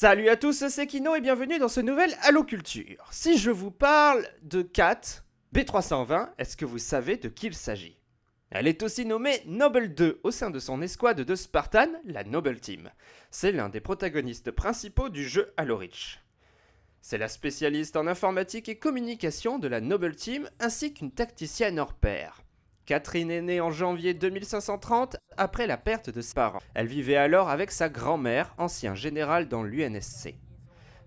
Salut à tous, c'est Kino et bienvenue dans ce nouvel Halo Culture. Si je vous parle de Kat, B320, est-ce que vous savez de qui il s'agit? Elle est aussi nommée Noble 2 au sein de son escouade de Spartan, la Noble Team. C'est l'un des protagonistes principaux du jeu Halo Reach. C'est la spécialiste en informatique et communication de la Noble Team ainsi qu'une tacticienne hors pair. Catherine est née en janvier 2530 après la perte de ses parents. Elle vivait alors avec sa grand-mère, ancien général dans l'UNSC.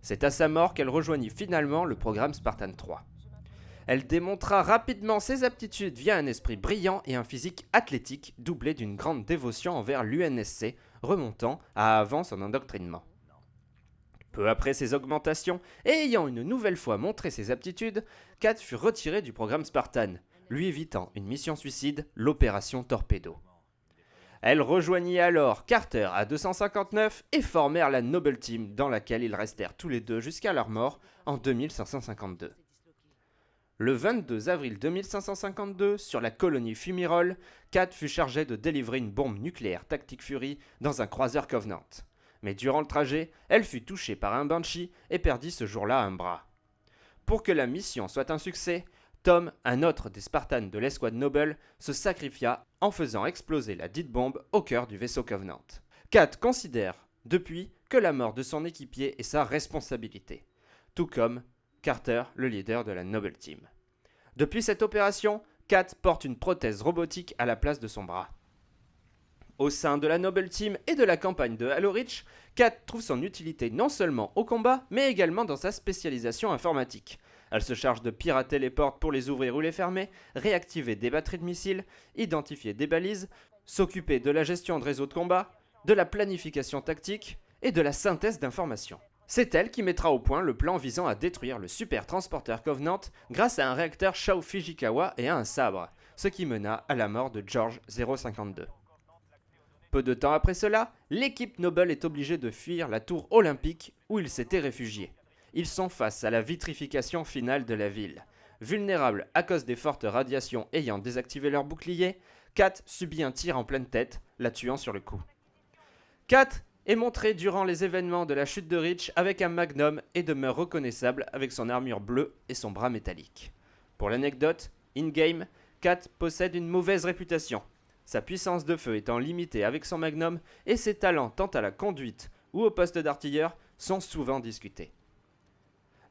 C'est à sa mort qu'elle rejoignit finalement le programme Spartan 3. Elle démontra rapidement ses aptitudes via un esprit brillant et un physique athlétique doublé d'une grande dévotion envers l'UNSC, remontant à avant son endoctrinement. Peu après ses augmentations, et ayant une nouvelle fois montré ses aptitudes, Kat fut retirée du programme Spartan, lui évitant une mission suicide, l'opération Torpedo. Elle rejoignit alors Carter à 259 et formèrent la Noble Team dans laquelle ils restèrent tous les deux jusqu'à leur mort en 2552. Le 22 avril 2552, sur la colonie Fumirol, Kat fut chargé de délivrer une bombe nucléaire Tactic Fury dans un croiseur Covenant. Mais durant le trajet, elle fut touchée par un Banshee et perdit ce jour-là un bras. Pour que la mission soit un succès, Tom, un autre des Spartans de l'escouade Noble, se sacrifia en faisant exploser la dite bombe au cœur du vaisseau Covenant. Kat considère, depuis, que la mort de son équipier est sa responsabilité, tout comme Carter, le leader de la Noble Team. Depuis cette opération, Kat porte une prothèse robotique à la place de son bras. Au sein de la Noble Team et de la campagne de Halo Reach, Kat trouve son utilité non seulement au combat, mais également dans sa spécialisation informatique. Elle se charge de pirater les portes pour les ouvrir ou les fermer, réactiver des batteries de missiles, identifier des balises, s'occuper de la gestion de réseaux de combat, de la planification tactique et de la synthèse d'informations. C'est elle qui mettra au point le plan visant à détruire le super transporteur Covenant grâce à un réacteur Shao Fujikawa et à un sabre, ce qui mena à la mort de George 052. Peu de temps après cela, l'équipe Noble est obligée de fuir la tour olympique où ils s'étaient réfugiés ils sont face à la vitrification finale de la ville. Vulnérables à cause des fortes radiations ayant désactivé leur bouclier, Kat subit un tir en pleine tête, la tuant sur le coup. Kat est montré durant les événements de la chute de Reach avec un magnum et demeure reconnaissable avec son armure bleue et son bras métallique. Pour l'anecdote, in-game, Kat possède une mauvaise réputation, sa puissance de feu étant limitée avec son magnum et ses talents tant à la conduite ou au poste d'artilleur sont souvent discutés.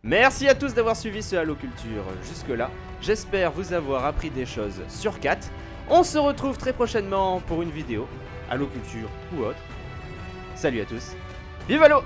Merci à tous d'avoir suivi ce Halo Culture jusque-là. J'espère vous avoir appris des choses sur 4. On se retrouve très prochainement pour une vidéo, Halo Culture ou autre. Salut à tous. Vive Halo